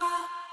Ah.